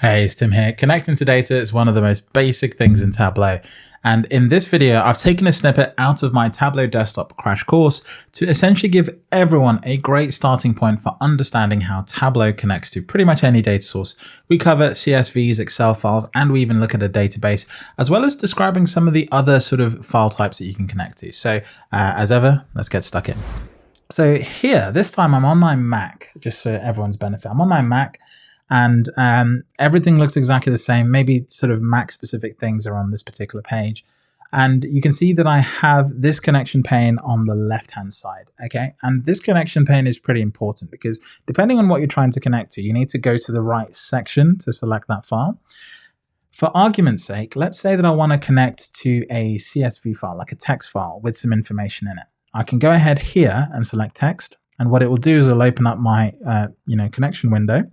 Hey, it's Tim here. Connecting to data is one of the most basic things in Tableau. And in this video, I've taken a snippet out of my Tableau desktop crash course to essentially give everyone a great starting point for understanding how Tableau connects to pretty much any data source. We cover CSVs, Excel files, and we even look at a database, as well as describing some of the other sort of file types that you can connect to. So uh, as ever, let's get stuck in. So here, this time I'm on my Mac, just for everyone's benefit. I'm on my Mac and um, everything looks exactly the same. Maybe sort of Mac specific things are on this particular page. And you can see that I have this connection pane on the left hand side. Okay. And this connection pane is pretty important because depending on what you're trying to connect to, you need to go to the right section to select that file. For argument's sake, let's say that I want to connect to a CSV file, like a text file with some information in it. I can go ahead here and select text. And what it will do is it'll open up my uh, you know, connection window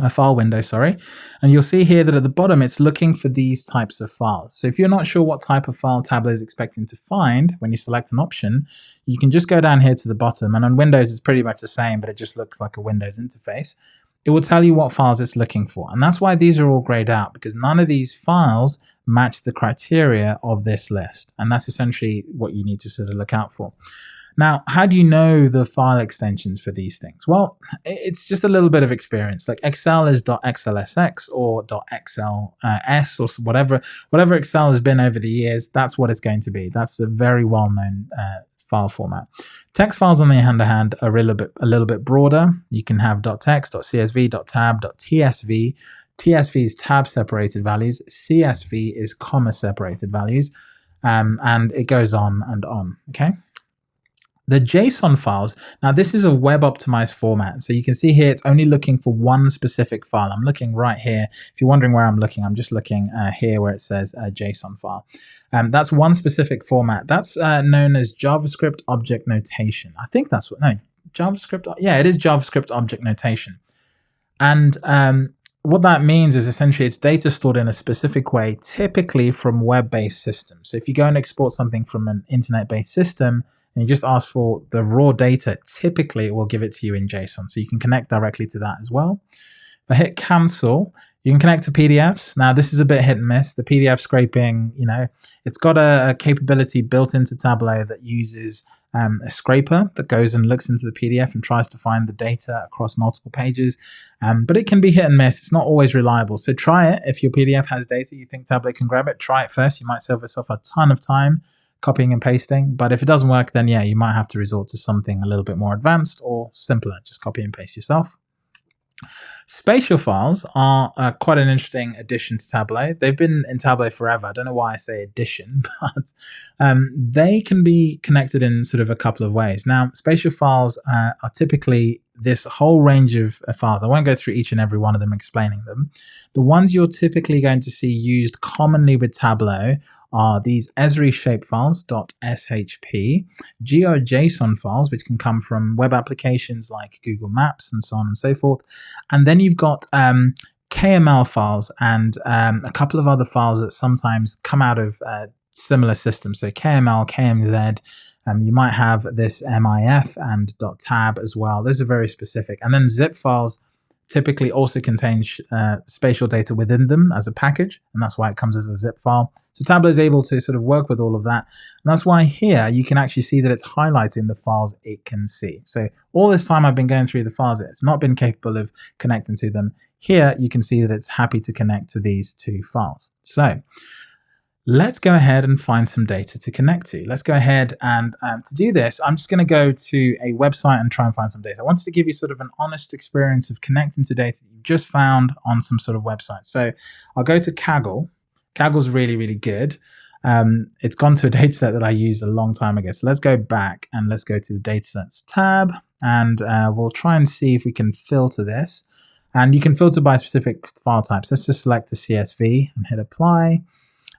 a file window, sorry. And you'll see here that at the bottom, it's looking for these types of files. So if you're not sure what type of file Tableau is expecting to find when you select an option, you can just go down here to the bottom. And on Windows, it's pretty much the same, but it just looks like a Windows interface. It will tell you what files it's looking for. And that's why these are all grayed out, because none of these files match the criteria of this list. And that's essentially what you need to sort of look out for. Now, how do you know the file extensions for these things? Well, it's just a little bit of experience. Like Excel is .xlsx or .xls or whatever, whatever Excel has been over the years, that's what it's going to be. That's a very well-known uh, file format. Text files, on the other hand, are a little bit a little bit broader. You can have .text, .csv, .tab, .tsv. TSV is tab separated values. CSV is comma separated values. Um, and it goes on and on. Okay. The JSON files, now this is a web optimized format. So you can see here, it's only looking for one specific file. I'm looking right here. If you're wondering where I'm looking, I'm just looking uh, here where it says uh, JSON file. Um, that's one specific format. That's uh, known as JavaScript Object Notation. I think that's what, no, JavaScript, yeah, it is JavaScript Object Notation. And um, what that means is essentially it's data stored in a specific way, typically from web-based systems. So if you go and export something from an internet-based system, and you just ask for the raw data, typically it will give it to you in JSON. So you can connect directly to that as well. If I hit cancel, you can connect to PDFs. Now this is a bit hit and miss. The PDF scraping, you know, it's got a, a capability built into Tableau that uses um, a scraper that goes and looks into the PDF and tries to find the data across multiple pages. Um, but it can be hit and miss. It's not always reliable. So try it. If your PDF has data, you think Tableau can grab it, try it first. You might save yourself a ton of time copying and pasting. But if it doesn't work, then yeah, you might have to resort to something a little bit more advanced or simpler. Just copy and paste yourself. Spatial files are uh, quite an interesting addition to Tableau. They've been in Tableau forever. I don't know why I say addition, but um, they can be connected in sort of a couple of ways. Now, spatial files uh, are typically this whole range of uh, files. I won't go through each and every one of them explaining them. The ones you're typically going to see used commonly with Tableau are these Esri shapefiles .shp, GeoJSON files, which can come from web applications like Google Maps and so on and so forth. And then you've got um, KML files and um, a couple of other files that sometimes come out of uh, similar systems. So KML, KMZ, um, you might have this MIF and .tab as well. Those are very specific. And then zip files typically also contains uh, spatial data within them as a package, and that's why it comes as a zip file. So Tableau is able to sort of work with all of that, and that's why here you can actually see that it's highlighting the files it can see. So all this time I've been going through the files, it's not been capable of connecting to them. Here you can see that it's happy to connect to these two files. So let's go ahead and find some data to connect to. Let's go ahead and um, to do this, I'm just going to go to a website and try and find some data. I wanted to give you sort of an honest experience of connecting to data that you just found on some sort of website. So I'll go to Kaggle. Kaggle's really, really good. Um, it's gone to a dataset that I used a long time ago. So let's go back and let's go to the datasets tab and uh, we'll try and see if we can filter this. And you can filter by specific file types. Let's just select a CSV and hit apply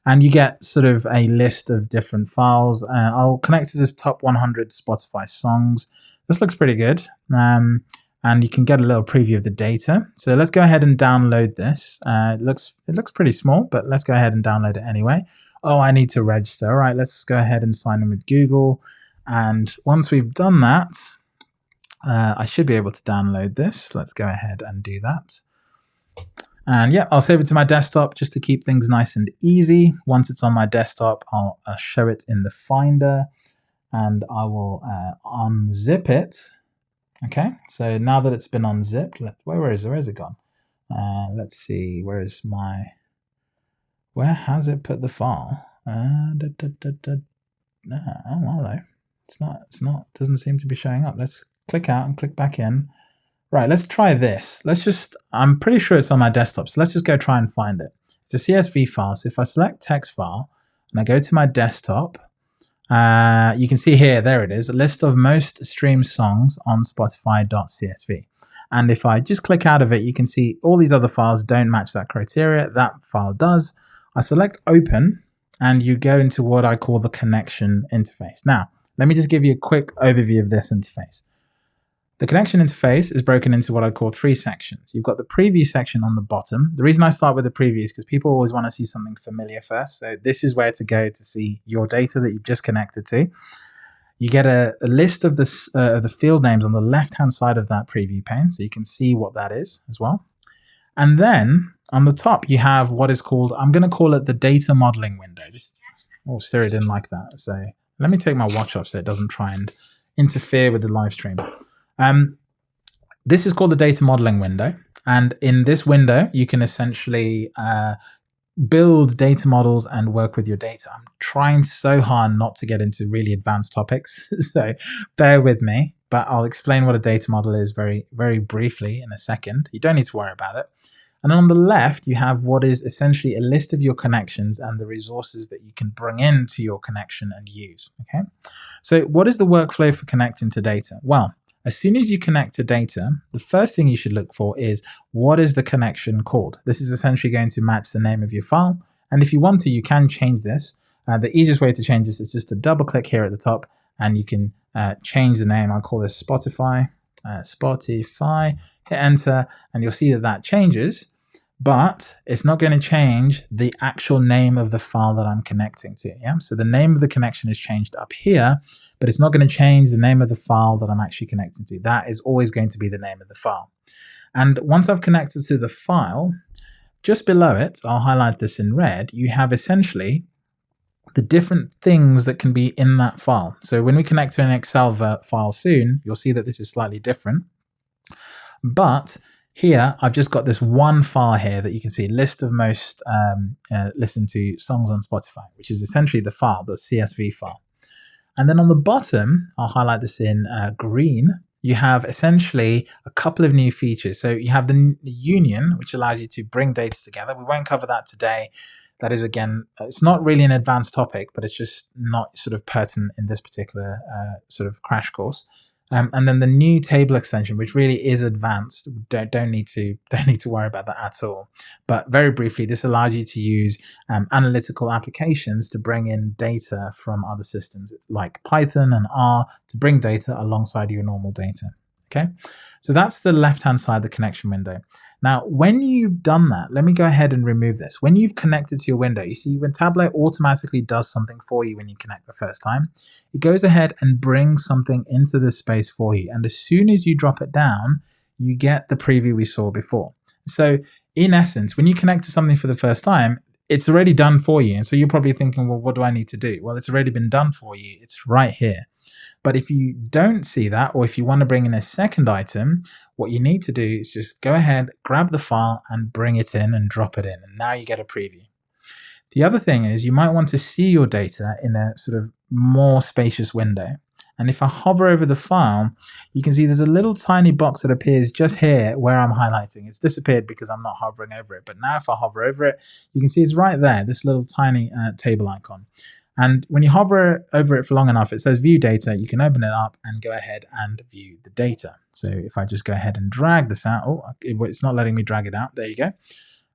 and you get sort of a list of different files. Uh, I'll connect to this top 100 Spotify songs. This looks pretty good. Um, and you can get a little preview of the data. So let's go ahead and download this. Uh, it looks it looks pretty small, but let's go ahead and download it anyway. Oh, I need to register. All right, let's go ahead and sign in with Google. And once we've done that, uh, I should be able to download this. Let's go ahead and do that. And yeah, I'll save it to my desktop just to keep things nice and easy. Once it's on my desktop, I'll uh, show it in the Finder and I will uh, unzip it. Okay, so now that it's been unzipped, let, where, where is it? Where is it gone? Uh, let's see, where is my, where has it put the file? Uh, da, da, da. Oh, hello. It's not, it's not, doesn't seem to be showing up. Let's click out and click back in. Right, let's try this. Let's just, I'm pretty sure it's on my desktop, so let's just go try and find it. It's a CSV file, so if I select text file and I go to my desktop, uh, you can see here, there it is, a list of most streamed songs on Spotify.csv. And if I just click out of it, you can see all these other files don't match that criteria. That file does. I select open and you go into what I call the connection interface. Now, let me just give you a quick overview of this interface. The connection interface is broken into what I call three sections. You've got the preview section on the bottom. The reason I start with the preview is because people always want to see something familiar first. So this is where to go to see your data that you've just connected to. You get a, a list of the, uh, the field names on the left-hand side of that preview pane, so you can see what that is as well. And then on the top, you have what is called, I'm going to call it the data modeling window. This, oh, Siri didn't like that. So let me take my watch off so it doesn't try and interfere with the live stream. Um, this is called the data modeling window. And in this window, you can essentially uh, build data models and work with your data. I'm trying so hard not to get into really advanced topics, so bear with me, but I'll explain what a data model is very, very briefly in a second. You don't need to worry about it. And on the left, you have what is essentially a list of your connections and the resources that you can bring into your connection and use. Okay. So what is the workflow for connecting to data? Well, as soon as you connect to data, the first thing you should look for is what is the connection called? This is essentially going to match the name of your file. And if you want to, you can change this. Uh, the easiest way to change this is just to double click here at the top and you can uh, change the name. I'll call this Spotify, uh, Spotify, hit enter, and you'll see that that changes but it's not going to change the actual name of the file that I'm connecting to. Yeah, so the name of the connection is changed up here, but it's not going to change the name of the file that I'm actually connecting to. That is always going to be the name of the file. And once I've connected to the file, just below it, I'll highlight this in red, you have essentially the different things that can be in that file. So when we connect to an Excel file soon, you'll see that this is slightly different. But here, I've just got this one file here that you can see, list of most um, uh, listened to songs on Spotify, which is essentially the file, the CSV file. And then on the bottom, I'll highlight this in uh, green, you have essentially a couple of new features. So you have the union, which allows you to bring data together. We won't cover that today. That is, again, it's not really an advanced topic, but it's just not sort of pertinent in this particular uh, sort of crash course. Um, and then the new table extension, which really is advanced, don't, don't need to don't need to worry about that at all. But very briefly, this allows you to use um, analytical applications to bring in data from other systems like Python and R to bring data alongside your normal data. Okay, so that's the left-hand side, of the connection window. Now, when you've done that, let me go ahead and remove this. When you've connected to your window, you see when Tableau automatically does something for you when you connect the first time, it goes ahead and brings something into this space for you. And as soon as you drop it down, you get the preview we saw before. So in essence, when you connect to something for the first time, it's already done for you. And so you're probably thinking, well, what do I need to do? Well, it's already been done for you. It's right here. But if you don't see that, or if you want to bring in a second item, what you need to do is just go ahead, grab the file and bring it in and drop it in. And now you get a preview. The other thing is you might want to see your data in a sort of more spacious window. And if I hover over the file, you can see there's a little tiny box that appears just here where I'm highlighting. It's disappeared because I'm not hovering over it. But now if I hover over it, you can see it's right there, this little tiny uh, table icon. And when you hover over it for long enough, it says view data. You can open it up and go ahead and view the data. So if I just go ahead and drag this out, oh, it's not letting me drag it out. There you go.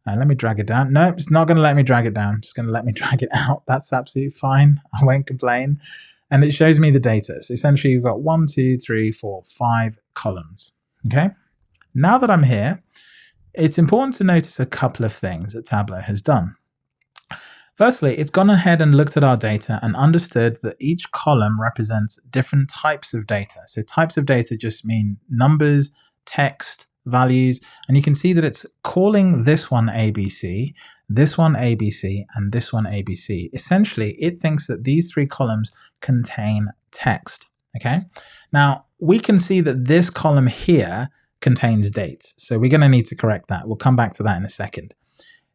Uh, let me drag it down. No, it's not going to let me drag it down. It's going to let me drag it out. That's absolutely fine. I won't complain. And it shows me the data. So essentially you've got one, two, three, four, five columns. Okay. Now that I'm here, it's important to notice a couple of things that Tableau has done. Firstly, it's gone ahead and looked at our data and understood that each column represents different types of data. So types of data just mean numbers, text, values, and you can see that it's calling this one ABC, this one ABC, and this one ABC. Essentially, it thinks that these three columns contain text, okay? Now, we can see that this column here contains dates, so we're going to need to correct that. We'll come back to that in a second.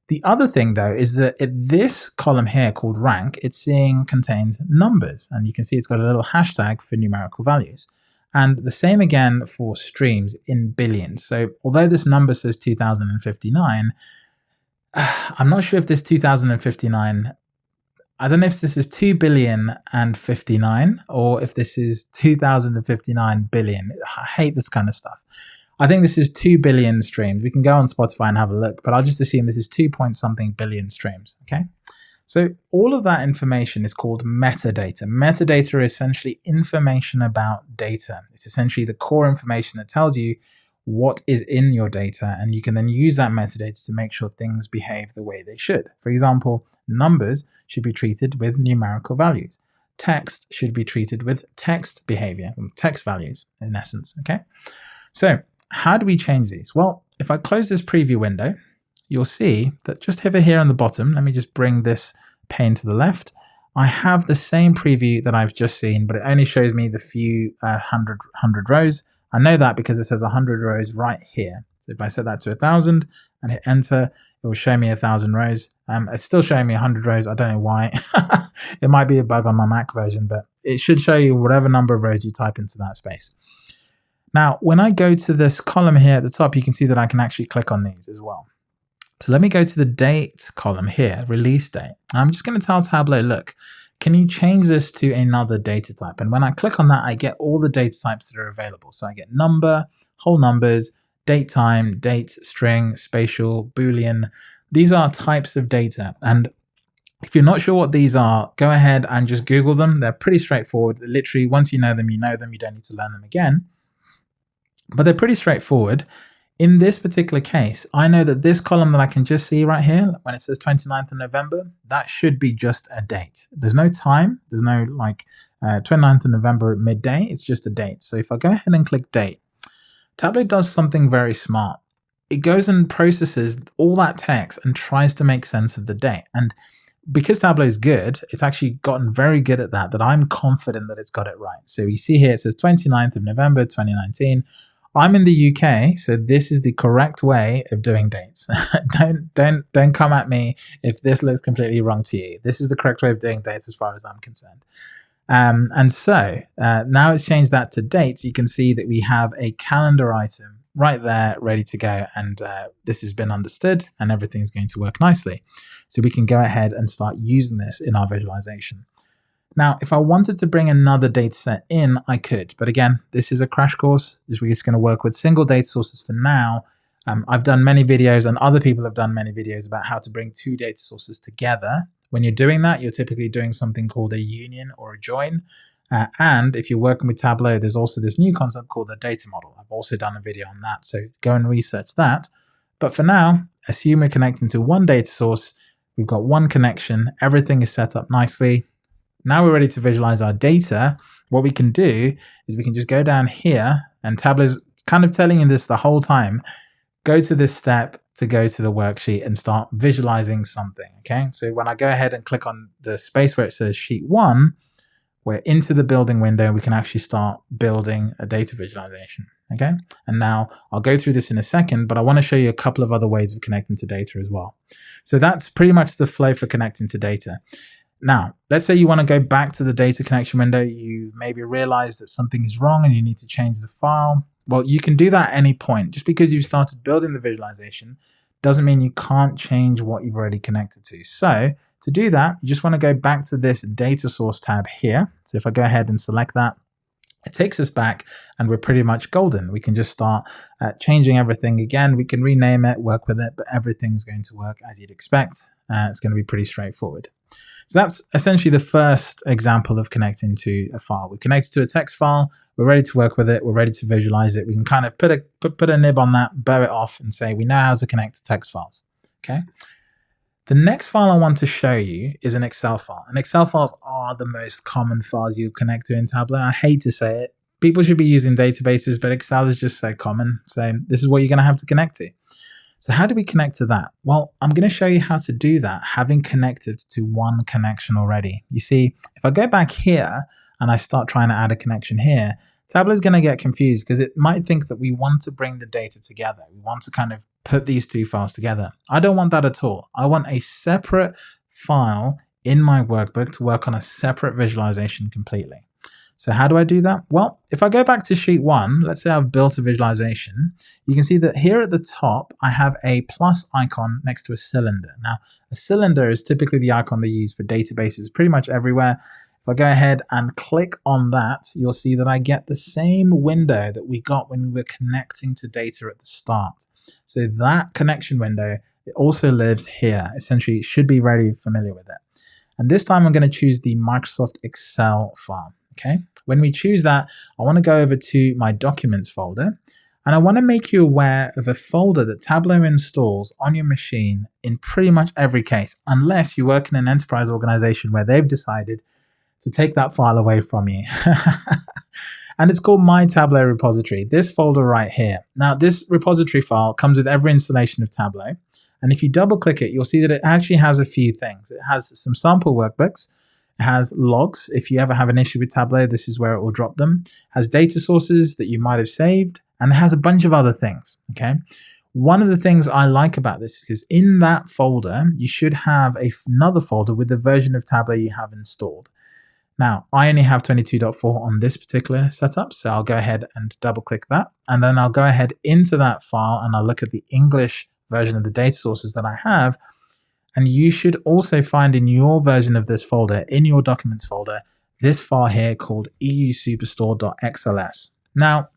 The other thing though is that this column here called rank, it's seeing contains numbers and you can see it's got a little hashtag for numerical values. And the same again for streams in billions. So although this number says 2059, I'm not sure if this 2059, I don't know if this is 2 billion and 59 or if this is 2059 billion. I hate this kind of stuff. I think this is 2 billion streams. We can go on Spotify and have a look, but I'll just assume this is 2 point something billion streams. Okay. So all of that information is called metadata. Metadata is essentially information about data. It's essentially the core information that tells you what is in your data, and you can then use that metadata to make sure things behave the way they should. For example, numbers should be treated with numerical values. Text should be treated with text behavior, text values in essence, okay? So how do we change these? Well, if I close this preview window, you'll see that just over here on the bottom, let me just bring this pane to the left. I have the same preview that I've just seen, but it only shows me the few uh, hundred, hundred rows. I know that because it says 100 rows right here. So if I set that to a 1,000 and hit enter, it will show me a 1,000 rows. Um, it's still showing me 100 rows. I don't know why. it might be a bug on my Mac version, but it should show you whatever number of rows you type into that space. Now, when I go to this column here at the top, you can see that I can actually click on these as well. So let me go to the date column here, release date. I'm just going to tell Tableau, look, can you change this to another data type? And when I click on that, I get all the data types that are available. So I get number, whole numbers, date time, date, string, spatial, boolean. These are types of data. And if you're not sure what these are, go ahead and just Google them. They're pretty straightforward. Literally, once you know them, you know them. You don't need to learn them again but they're pretty straightforward. In this particular case, I know that this column that I can just see right here, when it says 29th of November, that should be just a date. There's no time. There's no like uh, 29th of November at midday. It's just a date. So if I go ahead and click date, Tableau does something very smart. It goes and processes all that text and tries to make sense of the date. And because Tableau is good, it's actually gotten very good at that, that I'm confident that it's got it right. So you see here, it says 29th of November, 2019. I'm in the UK, so this is the correct way of doing dates. don't don't don't come at me if this looks completely wrong to you. This is the correct way of doing dates as far as I'm concerned. Um, and so uh, now it's changed that to dates. You can see that we have a calendar item right there ready to go. And uh, this has been understood and everything's going to work nicely. So we can go ahead and start using this in our visualization. Now, if I wanted to bring another data set in, I could. But again, this is a crash course. We're just going to work with single data sources for now. Um, I've done many videos and other people have done many videos about how to bring two data sources together. When you're doing that, you're typically doing something called a union or a join. Uh, and if you're working with Tableau, there's also this new concept called the data model. I've also done a video on that, so go and research that. But for now, assume we're connecting to one data source. We've got one connection. Everything is set up nicely. Now we're ready to visualize our data. What we can do is we can just go down here and Tableau's kind of telling you this the whole time. Go to this step to go to the worksheet and start visualizing something. Okay. So when I go ahead and click on the space where it says sheet one, we're into the building window. We can actually start building a data visualization. Okay. And now I'll go through this in a second, but I want to show you a couple of other ways of connecting to data as well. So that's pretty much the flow for connecting to data. Now, let's say you want to go back to the data connection window. You maybe realize that something is wrong and you need to change the file. Well, you can do that at any point. Just because you've started building the visualization doesn't mean you can't change what you've already connected to. So to do that, you just want to go back to this data source tab here. So if I go ahead and select that, it takes us back and we're pretty much golden. We can just start uh, changing everything again. We can rename it, work with it, but everything's going to work as you'd expect. Uh, it's going to be pretty straightforward. So that's essentially the first example of connecting to a file. We connected to a text file. We're ready to work with it. We're ready to visualize it. We can kind of put a put, put a nib on that, bow it off, and say we know how to connect to text files. Okay. The next file I want to show you is an Excel file. And Excel files are the most common files you connect to in Tableau. I hate to say it, people should be using databases, but Excel is just so common. So this is what you're going to have to connect to. So how do we connect to that? Well, I'm going to show you how to do that, having connected to one connection already. You see, if I go back here and I start trying to add a connection here, Tableau is going to get confused because it might think that we want to bring the data together. We want to kind of put these two files together. I don't want that at all. I want a separate file in my workbook to work on a separate visualization completely. So how do I do that? Well, if I go back to sheet one, let's say I've built a visualization, you can see that here at the top, I have a plus icon next to a cylinder. Now, a cylinder is typically the icon they use for databases pretty much everywhere. If I go ahead and click on that, you'll see that I get the same window that we got when we were connecting to data at the start. So that connection window, it also lives here. Essentially, should be very familiar with it. And this time I'm going to choose the Microsoft Excel file. Okay. When we choose that, I want to go over to my documents folder and I want to make you aware of a folder that Tableau installs on your machine in pretty much every case, unless you work in an enterprise organization where they've decided to take that file away from you. and it's called My Tableau Repository, this folder right here. Now, this repository file comes with every installation of Tableau. And if you double click it, you'll see that it actually has a few things. It has some sample workbooks, has logs. If you ever have an issue with Tableau, this is where it will drop them. Has data sources that you might have saved, and it has a bunch of other things. Okay. One of the things I like about this is in that folder, you should have another folder with the version of Tableau you have installed. Now, I only have 22.4 on this particular setup, so I'll go ahead and double click that. And then I'll go ahead into that file and I'll look at the English version of the data sources that I have. And you should also find in your version of this folder, in your documents folder, this file here called eusuperstore.xls. Now,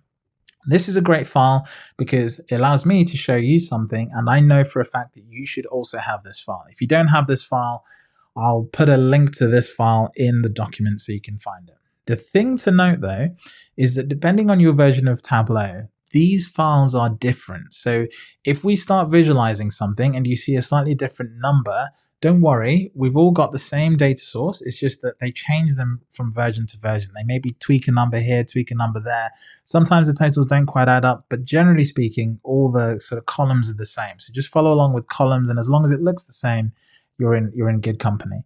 this is a great file because it allows me to show you something and I know for a fact that you should also have this file. If you don't have this file, I'll put a link to this file in the document so you can find it. The thing to note though is that depending on your version of Tableau, these files are different. So if we start visualizing something and you see a slightly different number, don't worry, we've all got the same data source. It's just that they change them from version to version. They maybe tweak a number here, tweak a number there. Sometimes the totals don't quite add up, but generally speaking, all the sort of columns are the same. So just follow along with columns, and as long as it looks the same, you're in you're in good company.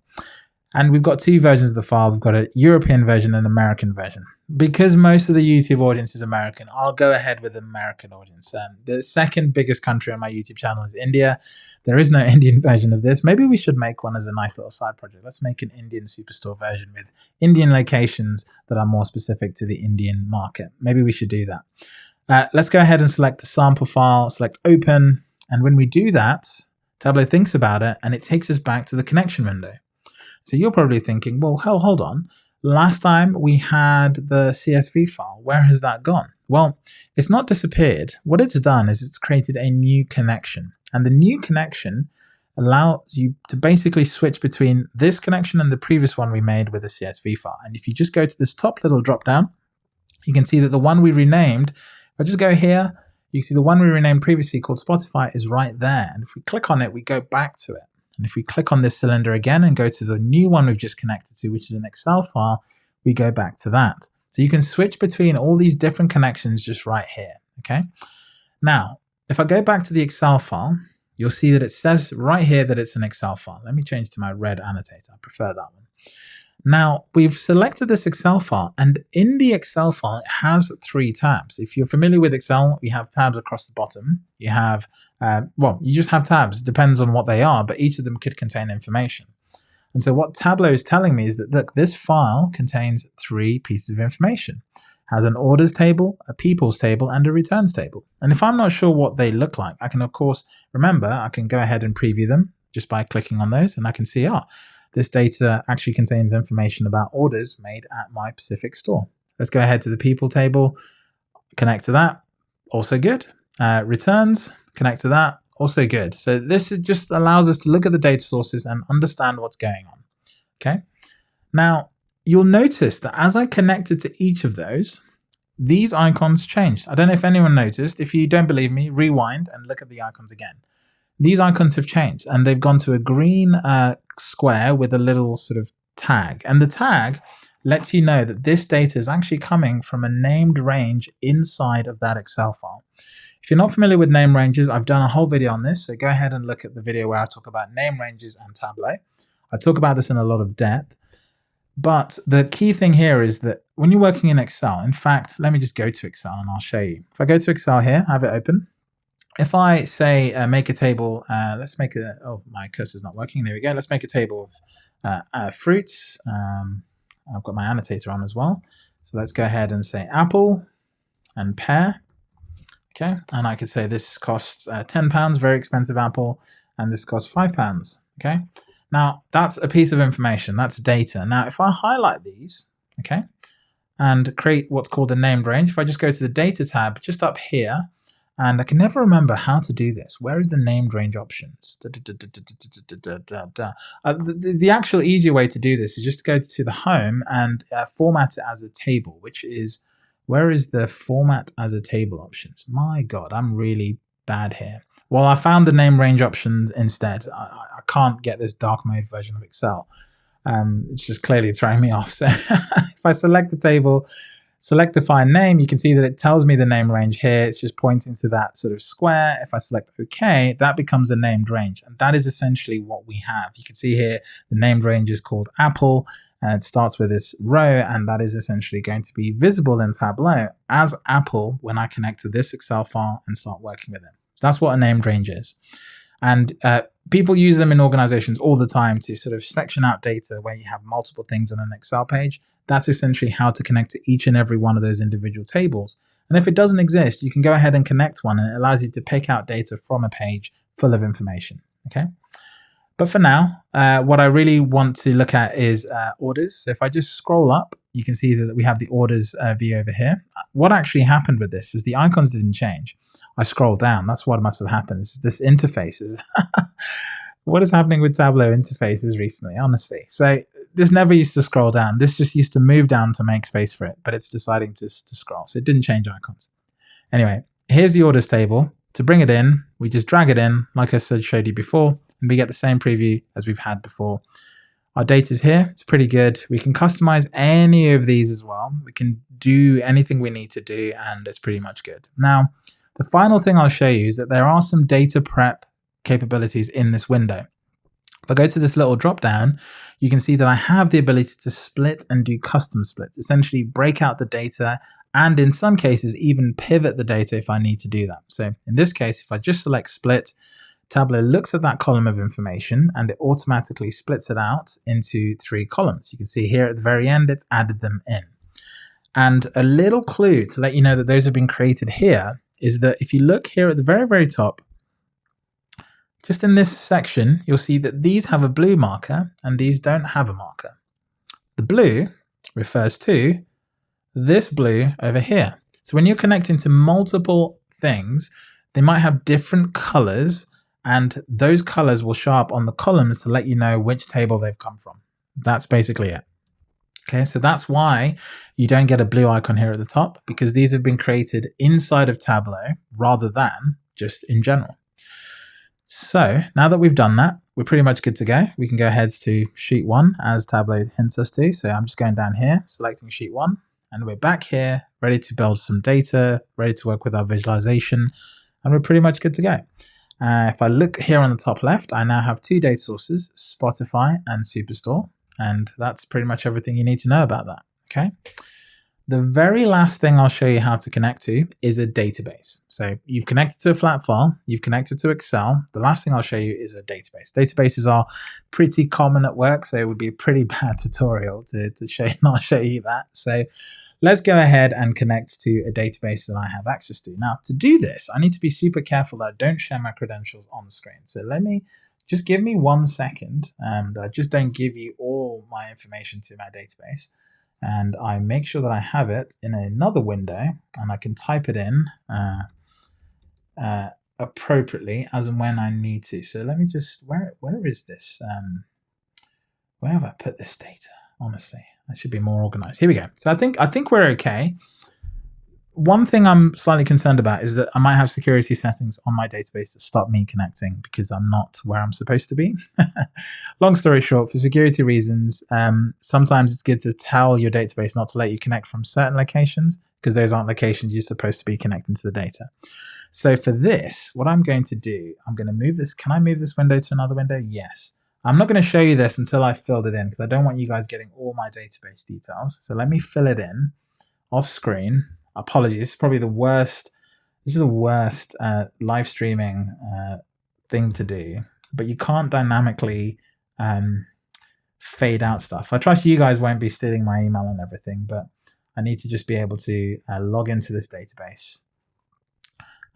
And we've got two versions of the file. We've got a European version and American version. Because most of the YouTube audience is American, I'll go ahead with the American audience. Um, the second biggest country on my YouTube channel is India. There is no Indian version of this. Maybe we should make one as a nice little side project. Let's make an Indian Superstore version with Indian locations that are more specific to the Indian market. Maybe we should do that. Uh, let's go ahead and select the sample file, select open. And when we do that, Tableau thinks about it and it takes us back to the connection window. So you're probably thinking, well, hell, hold on. Last time we had the CSV file. Where has that gone? Well, it's not disappeared. What it's done is it's created a new connection. And the new connection allows you to basically switch between this connection and the previous one we made with a CSV file. And if you just go to this top little drop down, you can see that the one we renamed, if I just go here, you can see the one we renamed previously called Spotify is right there. And if we click on it, we go back to it. And if we click on this cylinder again and go to the new one we've just connected to, which is an Excel file, we go back to that. So you can switch between all these different connections just right here, okay? Now, if I go back to the Excel file, you'll see that it says right here that it's an Excel file. Let me change to my red annotator. I prefer that one. Now, we've selected this Excel file, and in the Excel file, it has three tabs. If you're familiar with Excel, we have tabs across the bottom. You have uh, well, you just have tabs, depends on what they are, but each of them could contain information. And so what Tableau is telling me is that, look, this file contains three pieces of information. Has an orders table, a people's table, and a returns table. And if I'm not sure what they look like, I can, of course, remember, I can go ahead and preview them just by clicking on those, and I can see, ah, this data actually contains information about orders made at my Pacific store. Let's go ahead to the people table, connect to that, also good. Uh, returns, connect to that, also good. So this just allows us to look at the data sources and understand what's going on. Okay. Now you'll notice that as I connected to each of those, these icons changed. I don't know if anyone noticed. If you don't believe me, rewind and look at the icons again. These icons have changed and they've gone to a green uh, square with a little sort of tag. And the tag lets you know that this data is actually coming from a named range inside of that Excel file. If you're not familiar with name ranges, I've done a whole video on this, so go ahead and look at the video where I talk about name ranges and Tableau. I talk about this in a lot of depth. But the key thing here is that when you're working in Excel, in fact, let me just go to Excel and I'll show you. If I go to Excel here, I have it open. If I say uh, make a table, uh, let's make a, oh, my cursor's not working. There we go. Let's make a table of uh, uh fruits. Um, I've got my annotator on as well. So let's go ahead and say apple and pear. Okay, and I could say this costs uh, 10 pounds, very expensive apple, and this costs five pounds. Okay, now that's a piece of information, that's data. Now, if I highlight these, okay, and create what's called a named range, if I just go to the data tab just up here, and I can never remember how to do this. Where is the named range options? The, the, actual easier way to do this is just to go to the home and uh, format it as a table, which is, where is the format as a table options? My God, I'm really bad here. Well, I found the name range options instead. I, I can't get this dark mode version of Excel. Um, it's just clearly throwing me off. So if I select the table, select define name, you can see that it tells me the name range here. It's just pointing to that sort of square. If I select OK, that becomes a named range. And that is essentially what we have. You can see here the named range is called Apple. And it starts with this row, and that is essentially going to be visible in Tableau as Apple when I connect to this Excel file and start working with it. So that's what a named range is. And uh, people use them in organizations all the time to sort of section out data where you have multiple things on an Excel page. That's essentially how to connect to each and every one of those individual tables. And if it doesn't exist, you can go ahead and connect one and it allows you to pick out data from a page full of information. Okay. But for now, uh, what I really want to look at is uh, orders. So if I just scroll up, you can see that we have the orders uh, view over here. What actually happened with this is the icons didn't change. I scroll down. That's what must have happened. This interfaces. what is happening with Tableau interfaces recently, honestly? So this never used to scroll down. This just used to move down to make space for it, but it's deciding to, to scroll. So it didn't change icons. Anyway, here's the orders table. To bring it in, we just drag it in, like I said, showed you before, and we get the same preview as we've had before. Our data is here. It's pretty good. We can customize any of these as well. We can do anything we need to do, and it's pretty much good. Now, the final thing I'll show you is that there are some data prep capabilities in this window. If I go to this little drop down, you can see that I have the ability to split and do custom splits, essentially break out the data and in some cases even pivot the data if I need to do that. So in this case, if I just select split, Tableau looks at that column of information and it automatically splits it out into three columns. You can see here at the very end, it's added them in. And a little clue to let you know that those have been created here is that if you look here at the very, very top, just in this section, you'll see that these have a blue marker and these don't have a marker. The blue refers to this blue over here. So when you're connecting to multiple things, they might have different colors and those colors will show up on the columns to let you know which table they've come from. That's basically it. Okay, so that's why you don't get a blue icon here at the top because these have been created inside of Tableau rather than just in general. So now that we've done that, we're pretty much good to go. We can go ahead to sheet one as Tableau hints us to. So I'm just going down here, selecting sheet one, and we're back here, ready to build some data, ready to work with our visualization, and we're pretty much good to go. Uh, if I look here on the top left, I now have two data sources, Spotify and Superstore. And that's pretty much everything you need to know about that. Okay. The very last thing I'll show you how to connect to is a database. So you've connected to a flat file, you've connected to Excel. The last thing I'll show you is a database. Databases are pretty common at work, so it would be a pretty bad tutorial to, to show, not show you that. So let's go ahead and connect to a database that I have access to. Now, to do this, I need to be super careful that I don't share my credentials on the screen. So let me just give me one second um, and I just don't give you all my information to my database and I make sure that I have it in another window and I can type it in uh, uh, appropriately as and when I need to. So let me just, where where is this? Um, where have I put this data? Honestly, I should be more organized. Here we go. So I think I think we're okay one thing I'm slightly concerned about is that I might have security settings on my database that stop me connecting because I'm not where I'm supposed to be. Long story short, for security reasons, um, sometimes it's good to tell your database not to let you connect from certain locations because those aren't locations you're supposed to be connecting to the data. So for this, what I'm going to do, I'm going to move this. Can I move this window to another window? Yes. I'm not going to show you this until I filled it in because I don't want you guys getting all my database details. So let me fill it in off screen. Apologies, this is probably the worst. This is the worst uh, live streaming uh, thing to do, but you can't dynamically um, fade out stuff. I trust you guys won't be stealing my email and everything, but I need to just be able to uh, log into this database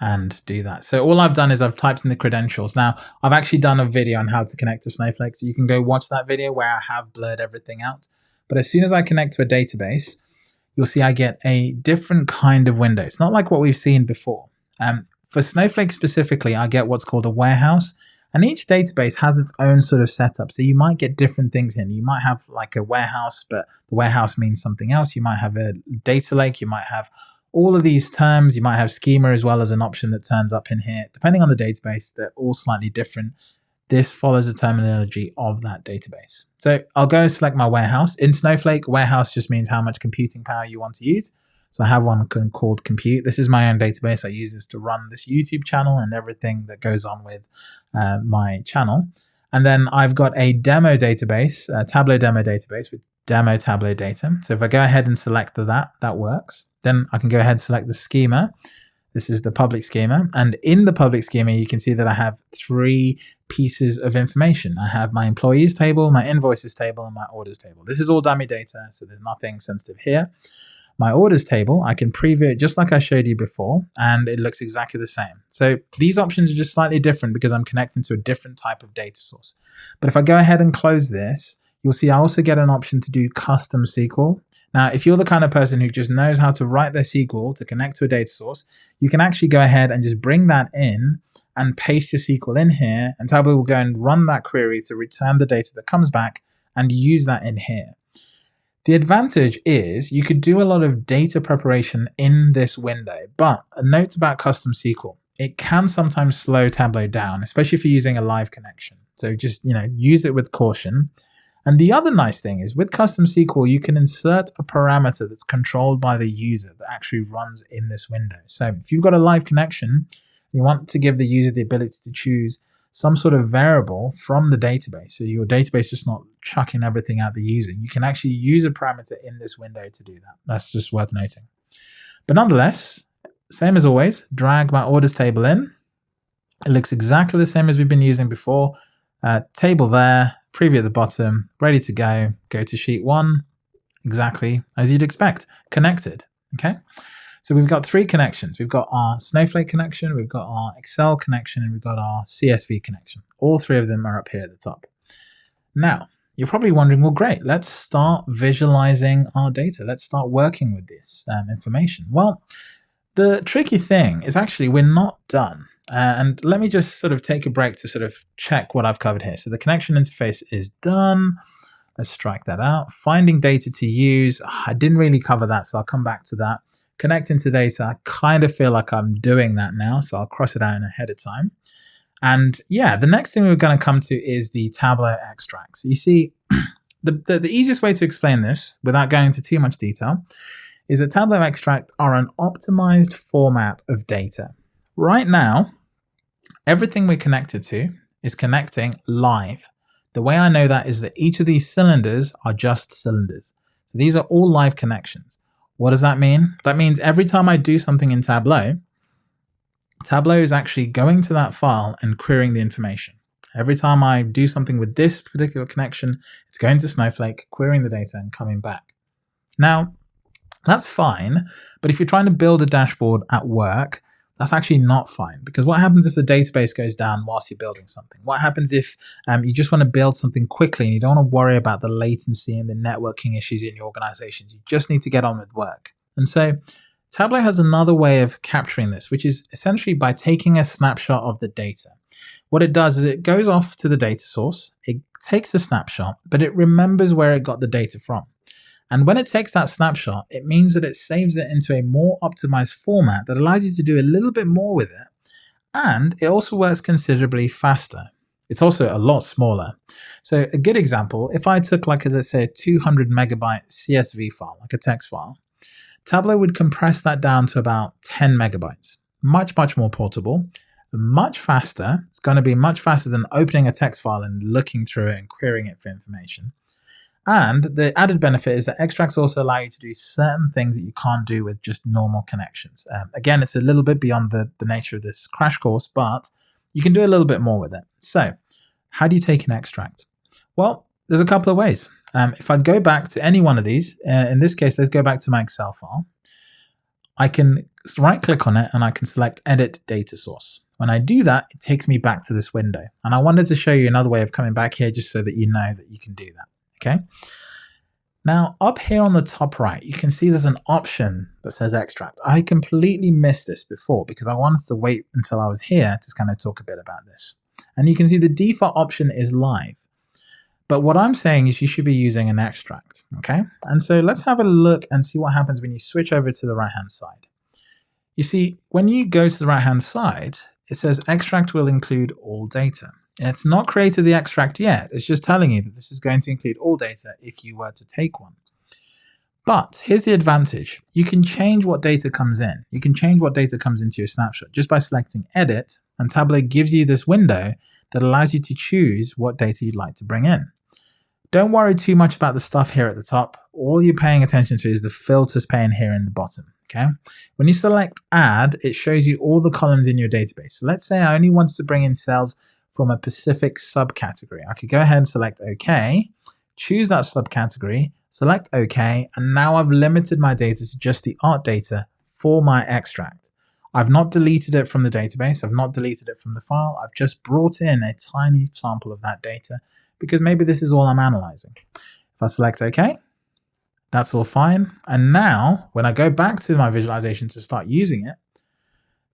and do that. So all I've done is I've typed in the credentials. Now, I've actually done a video on how to connect to Snowflake, so you can go watch that video where I have blurred everything out. But as soon as I connect to a database, you'll see I get a different kind of window. It's not like what we've seen before. Um, for Snowflake specifically, I get what's called a warehouse. And each database has its own sort of setup. So you might get different things in. You might have like a warehouse, but the warehouse means something else. You might have a data lake. You might have all of these terms. You might have schema as well as an option that turns up in here. Depending on the database, they're all slightly different. This follows the terminology of that database. So I'll go select my warehouse. In Snowflake, warehouse just means how much computing power you want to use. So I have one called compute. This is my own database. I use this to run this YouTube channel and everything that goes on with uh, my channel. And then I've got a demo database, a Tableau demo database with demo Tableau data. So if I go ahead and select that, that works. Then I can go ahead and select the schema. This is the public schema. And in the public schema, you can see that I have three pieces of information. I have my employees table, my invoices table, and my orders table. This is all dummy data, so there's nothing sensitive here my orders table, I can preview it just like I showed you before, and it looks exactly the same. So these options are just slightly different because I'm connecting to a different type of data source. But if I go ahead and close this, you'll see I also get an option to do custom SQL. Now, if you're the kind of person who just knows how to write their SQL to connect to a data source, you can actually go ahead and just bring that in and paste your SQL in here, and Tableau will go and run that query to return the data that comes back and use that in here. The advantage is you could do a lot of data preparation in this window, but a note about custom SQL. It can sometimes slow Tableau down, especially if you're using a live connection. So just, you know, use it with caution. And the other nice thing is with custom SQL, you can insert a parameter that's controlled by the user that actually runs in this window. So if you've got a live connection, you want to give the user the ability to choose some sort of variable from the database. So your database just not chucking everything out the user. You can actually use a parameter in this window to do that. That's just worth noting. But nonetheless, same as always, drag my orders table in. It looks exactly the same as we've been using before. Uh, table there, preview at the bottom, ready to go. Go to sheet one, exactly as you'd expect, connected. Okay. So we've got three connections. We've got our Snowflake connection, we've got our Excel connection, and we've got our CSV connection. All three of them are up here at the top. Now, you're probably wondering, well, great, let's start visualizing our data. Let's start working with this um, information. Well, the tricky thing is actually we're not done. Uh, and let me just sort of take a break to sort of check what I've covered here. So the connection interface is done. Let's strike that out. Finding data to use. I didn't really cover that, so I'll come back to that connecting to data, I kind of feel like I'm doing that now, so I'll cross it out ahead of time. And yeah, the next thing we're going to come to is the Tableau extracts. So you see, the, the, the easiest way to explain this, without going into too much detail, is that Tableau extracts are an optimized format of data. Right now, everything we're connected to is connecting live. The way I know that is that each of these cylinders are just cylinders. So these are all live connections. What does that mean? That means every time I do something in Tableau, Tableau is actually going to that file and querying the information. Every time I do something with this particular connection, it's going to Snowflake, querying the data and coming back. Now, that's fine, but if you're trying to build a dashboard at work, that's actually not fine because what happens if the database goes down whilst you're building something? What happens if um, you just want to build something quickly and you don't want to worry about the latency and the networking issues in your organizations? You just need to get on with work. And so Tableau has another way of capturing this, which is essentially by taking a snapshot of the data. What it does is it goes off to the data source, it takes a snapshot, but it remembers where it got the data from. And when it takes that snapshot, it means that it saves it into a more optimized format that allows you to do a little bit more with it. And it also works considerably faster. It's also a lot smaller. So a good example, if I took like, a, let's say a 200 megabyte CSV file, like a text file, Tableau would compress that down to about 10 megabytes. Much, much more portable, much faster. It's going to be much faster than opening a text file and looking through it and querying it for information. And the added benefit is that extracts also allow you to do certain things that you can't do with just normal connections. Um, again, it's a little bit beyond the, the nature of this crash course, but you can do a little bit more with it. So how do you take an extract? Well, there's a couple of ways. Um, if I go back to any one of these, uh, in this case, let's go back to my Excel file. I can right click on it and I can select edit data source. When I do that, it takes me back to this window. And I wanted to show you another way of coming back here just so that you know that you can do that. Okay. Now up here on the top right, you can see there's an option that says extract. I completely missed this before because I wanted to wait until I was here to kind of talk a bit about this. And you can see the default option is live. But what I'm saying is you should be using an extract, okay? And so let's have a look and see what happens when you switch over to the right-hand side. You see, when you go to the right-hand side, it says extract will include all data. It's not created the extract yet. It's just telling you that this is going to include all data if you were to take one. But here's the advantage. You can change what data comes in. You can change what data comes into your snapshot just by selecting edit and Tableau gives you this window that allows you to choose what data you'd like to bring in. Don't worry too much about the stuff here at the top. All you're paying attention to is the filters pane here in the bottom. Okay. When you select add, it shows you all the columns in your database. So let's say I only wanted to bring in cells from a specific subcategory. I could go ahead and select OK, choose that subcategory, select OK, and now I've limited my data to just the art data for my extract. I've not deleted it from the database. I've not deleted it from the file. I've just brought in a tiny sample of that data because maybe this is all I'm analyzing. If I select OK, that's all fine. And now when I go back to my visualization to start using it,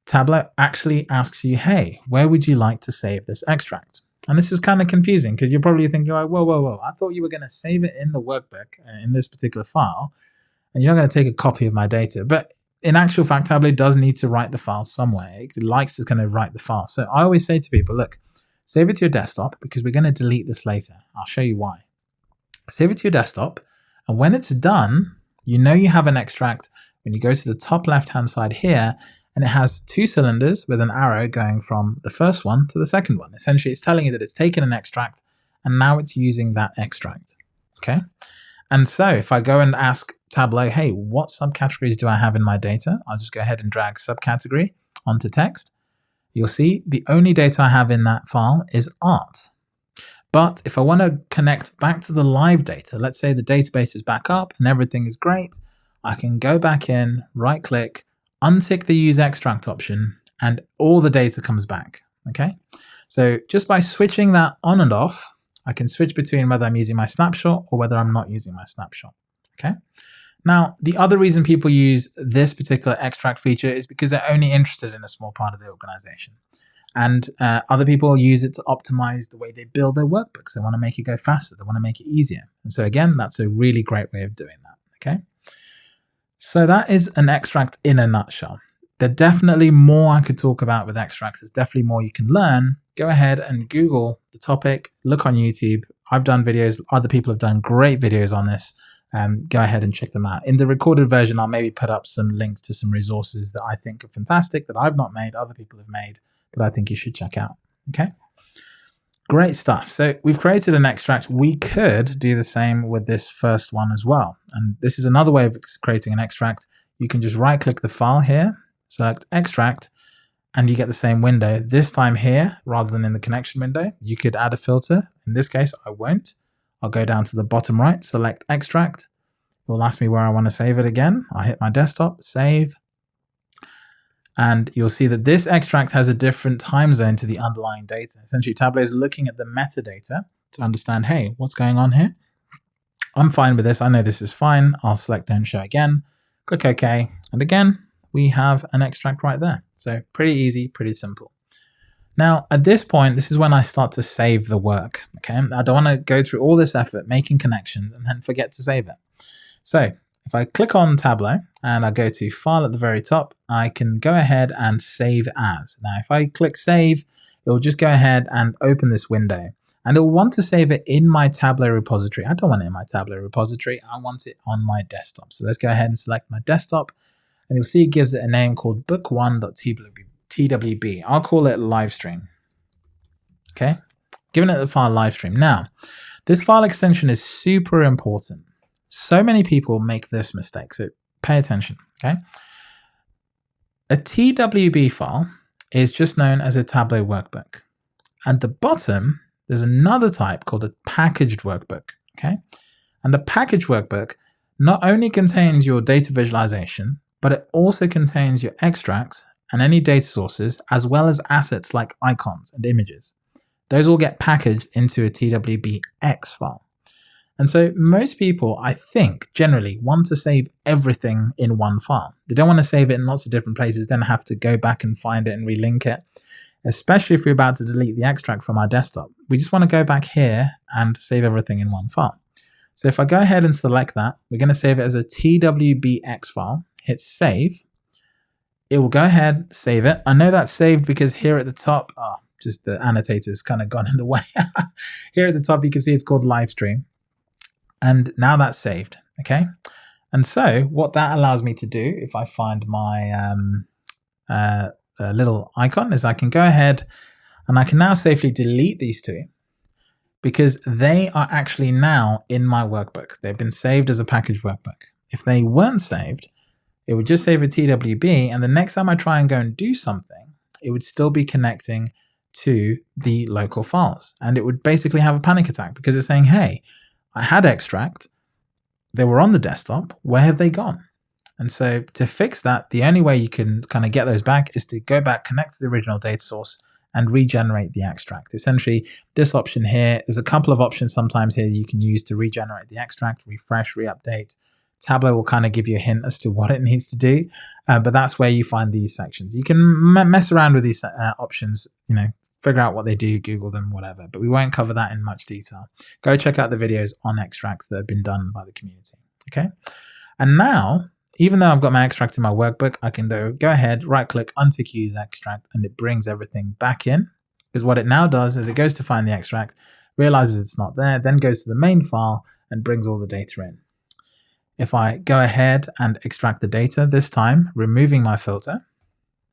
Tableau actually asks you, hey, where would you like to save this extract? And this is kind of confusing because you're probably thinking like, whoa, whoa, whoa, I thought you were going to save it in the workbook uh, in this particular file, and you're not going to take a copy of my data. But in actual fact, Tableau does need to write the file somewhere. It likes to kind of write the file. So I always say to people, look, save it to your desktop because we're going to delete this later. I'll show you why. Save it to your desktop. And when it's done, you know you have an extract. When you go to the top left-hand side here, and it has two cylinders with an arrow going from the first one to the second one. Essentially, it's telling you that it's taken an extract and now it's using that extract. Okay. And so if I go and ask Tableau, hey, what subcategories do I have in my data? I'll just go ahead and drag subcategory onto text. You'll see the only data I have in that file is art. But if I want to connect back to the live data, let's say the database is back up and everything is great, I can go back in, right click, untick the use extract option and all the data comes back. Okay, so just by switching that on and off, I can switch between whether I'm using my snapshot or whether I'm not using my snapshot. Okay. Now, the other reason people use this particular extract feature is because they're only interested in a small part of the organization. And uh, other people use it to optimize the way they build their workbooks. They want to make it go faster. They want to make it easier. And so again, that's a really great way of doing that. Okay. So that is an extract in a nutshell. There's definitely more I could talk about with extracts. There's definitely more you can learn. Go ahead and Google the topic, look on YouTube. I've done videos, other people have done great videos on this. Um, go ahead and check them out. In the recorded version, I'll maybe put up some links to some resources that I think are fantastic, that I've not made, other people have made, that I think you should check out. Okay. Great stuff. So we've created an extract. We could do the same with this first one as well. And this is another way of creating an extract. You can just right click the file here, select extract, and you get the same window. This time here, rather than in the connection window, you could add a filter. In this case, I won't. I'll go down to the bottom right, select extract. It will ask me where I want to save it again. I'll hit my desktop, save, and you'll see that this extract has a different time zone to the underlying data. Essentially, Tableau is looking at the metadata to understand, hey, what's going on here? I'm fine with this. I know this is fine. I'll select Don't Show again, click OK, and again, we have an extract right there. So pretty easy, pretty simple. Now, at this point, this is when I start to save the work. Okay, I don't want to go through all this effort making connections and then forget to save it. So if I click on Tableau and I go to File at the very top, I can go ahead and Save As. Now, if I click Save, it will just go ahead and open this window. And it'll want to save it in my Tableau repository. I don't want it in my Tableau repository. I want it on my desktop. So let's go ahead and select my desktop. And you'll see it gives it a name called book1.twb. I'll call it livestream. Okay, giving it the file livestream. Now, this file extension is super important. So many people make this mistake, so pay attention, okay? A TWB file is just known as a Tableau workbook. At the bottom, there's another type called a packaged workbook, okay? And the packaged workbook not only contains your data visualization, but it also contains your extracts and any data sources, as well as assets like icons and images. Those all get packaged into a TWBX file. And so most people, I think, generally want to save everything in one file. They don't want to save it in lots of different places, then have to go back and find it and relink it, especially if we're about to delete the extract from our desktop. We just want to go back here and save everything in one file. So if I go ahead and select that, we're going to save it as a TWBX file, hit save. It will go ahead, save it. I know that's saved because here at the top, oh, just the annotator's kind of gone in the way. here at the top, you can see it's called live stream. And now that's saved, okay? And so what that allows me to do, if I find my um, uh, uh, little icon, is I can go ahead and I can now safely delete these two because they are actually now in my workbook. They've been saved as a package workbook. If they weren't saved, it would just save a TWB, and the next time I try and go and do something, it would still be connecting to the local files. And it would basically have a panic attack because it's saying, hey, I had extract, they were on the desktop, where have they gone? And so to fix that, the only way you can kind of get those back is to go back, connect to the original data source, and regenerate the extract. Essentially, this option here, there's a couple of options sometimes here you can use to regenerate the extract, refresh, re-update. Tableau will kind of give you a hint as to what it needs to do, uh, but that's where you find these sections. You can mess around with these uh, options, you know, figure out what they do, Google them, whatever. But we won't cover that in much detail. Go check out the videos on extracts that have been done by the community. Okay. And now, even though I've got my extract in my workbook, I can go, ahead, right click, untick use extract, and it brings everything back in. Because what it now does is it goes to find the extract, realizes it's not there, then goes to the main file and brings all the data in. If I go ahead and extract the data, this time removing my filter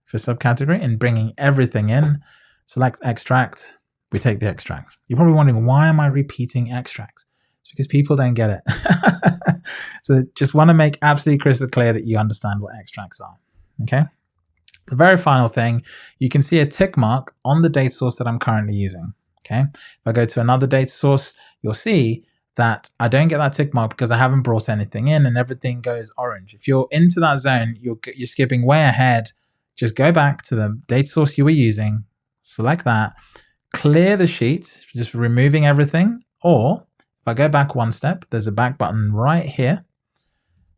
for subcategory and bringing everything in, select extract, we take the extract. You're probably wondering, why am I repeating extracts? It's because people don't get it. so just want to make absolutely crystal clear that you understand what extracts are. Okay. The very final thing, you can see a tick mark on the data source that I'm currently using. Okay. If I go to another data source, you'll see that I don't get that tick mark because I haven't brought anything in and everything goes orange. If you're into that zone, you're, you're skipping way ahead. Just go back to the data source you were using, select that, clear the sheet, just removing everything. Or if I go back one step, there's a back button right here.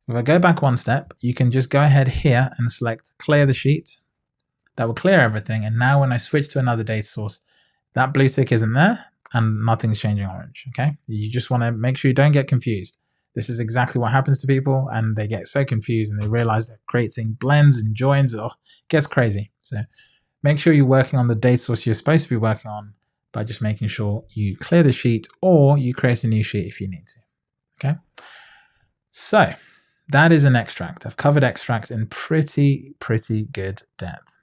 If I go back one step, you can just go ahead here and select clear the sheet. That will clear everything. And now when I switch to another data source, that blue tick isn't there and nothing's changing orange. Okay. You just want to make sure you don't get confused. This is exactly what happens to people and they get so confused and they realize they're creating blends and joins. Oh, gets crazy. So Make sure you're working on the data source you're supposed to be working on by just making sure you clear the sheet or you create a new sheet if you need to. Okay. So that is an extract. I've covered extracts in pretty, pretty good depth.